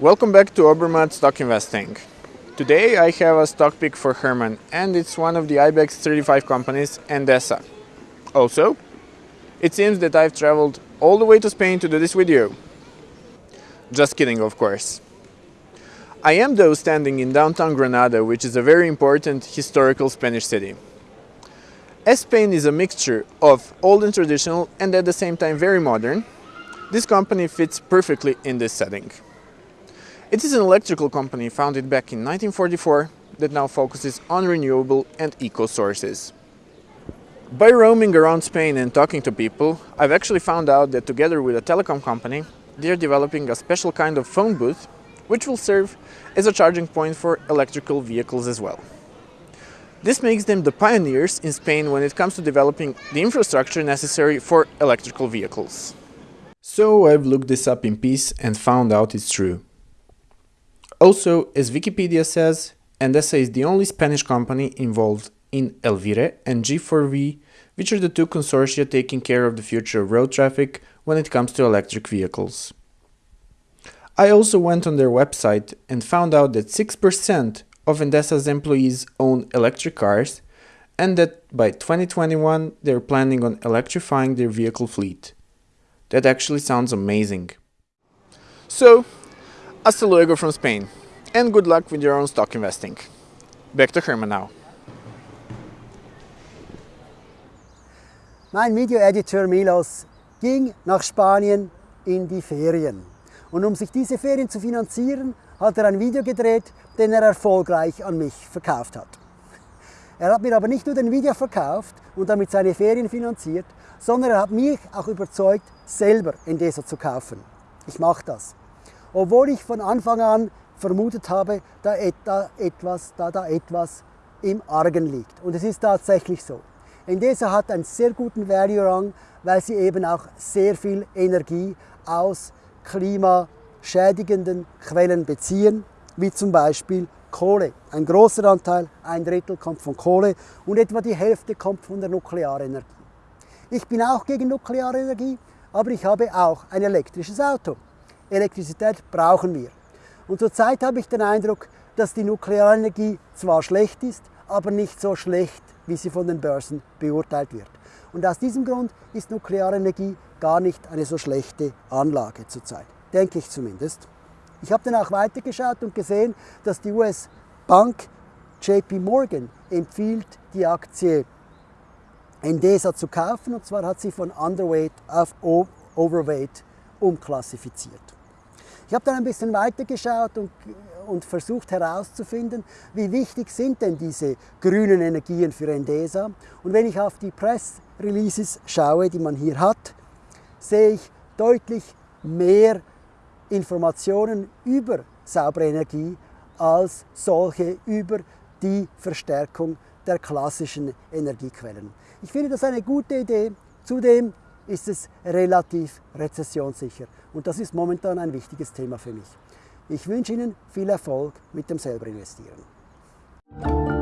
Welcome back to Obermatt Stock Investing. Today I have a stock pick for Herman and it's one of the IBEX 35 companies, Endesa. Also, it seems that I've traveled all the way to Spain to do this video. Just kidding, of course. I am though standing in downtown Granada, which is a very important historical Spanish city. As Spain is a mixture of old and traditional and at the same time very modern, this company fits perfectly in this setting. It is an electrical company founded back in 1944 that now focuses on renewable and eco sources. By roaming around Spain and talking to people, I've actually found out that together with a telecom company, they're developing a special kind of phone booth which will serve as a charging point for electrical vehicles as well. This makes them the pioneers in Spain when it comes to developing the infrastructure necessary for electrical vehicles. So I've looked this up in peace and found out it's true. Also, as Wikipedia says, Endesa is the only Spanish company involved in Elvire and G4V, which are the two consortia taking care of the future of road traffic when it comes to electric vehicles. I also went on their website and found out that 6% of Endesa's employees own electric cars and that by 2021 they're planning on electrifying their vehicle fleet. That actually sounds amazing. So, Hasta luego from Spain, and good luck with your own stock investing. Back to Herman now. Mein Video-Editor Milos ging nach Spanien in die Ferien. Und um sich diese Ferien zu finanzieren, hat er ein Video gedreht, den er erfolgreich an mich verkauft hat. Er hat mir aber nicht nur den Video verkauft und damit seine Ferien finanziert, sondern er hat mich auch überzeugt, selber Endesa zu kaufen. Ich mache das obwohl ich von Anfang an vermutet habe, da, etwas, da da etwas im Argen liegt. Und es ist tatsächlich so. Endesa hat einen sehr guten Value-Rang, weil sie eben auch sehr viel Energie aus klimaschädigenden Quellen beziehen, wie zum Beispiel Kohle. Ein großer Anteil, ein Drittel kommt von Kohle und etwa die Hälfte kommt von der Nuklearenergie. Ich bin auch gegen Nuklearenergie, aber ich habe auch ein elektrisches Auto. Elektrizität brauchen wir. Und zurzeit habe ich den Eindruck, dass die Nuklearenergie zwar schlecht ist, aber nicht so schlecht, wie sie von den Börsen beurteilt wird. Und aus diesem Grund ist Nuklearenergie gar nicht eine so schlechte Anlage zurzeit, denke ich zumindest. Ich habe dann auch weitergeschaut und gesehen, dass die US-Bank JP Morgan empfiehlt, die Aktie Endesa zu kaufen. Und zwar hat sie von Underweight auf Overweight umklassifiziert. Ich habe dann ein bisschen weitergeschaut und, und versucht herauszufinden, wie wichtig sind denn diese grünen Energien für Endesa. Und wenn ich auf die Press-Releases schaue, die man hier hat, sehe ich deutlich mehr Informationen über saubere Energie als solche über die Verstärkung der klassischen Energiequellen. Ich finde das eine gute Idee. Zudem ist es relativ rezessionssicher. Und das ist momentan ein wichtiges Thema für mich. Ich wünsche Ihnen viel Erfolg mit dem Selberinvestieren.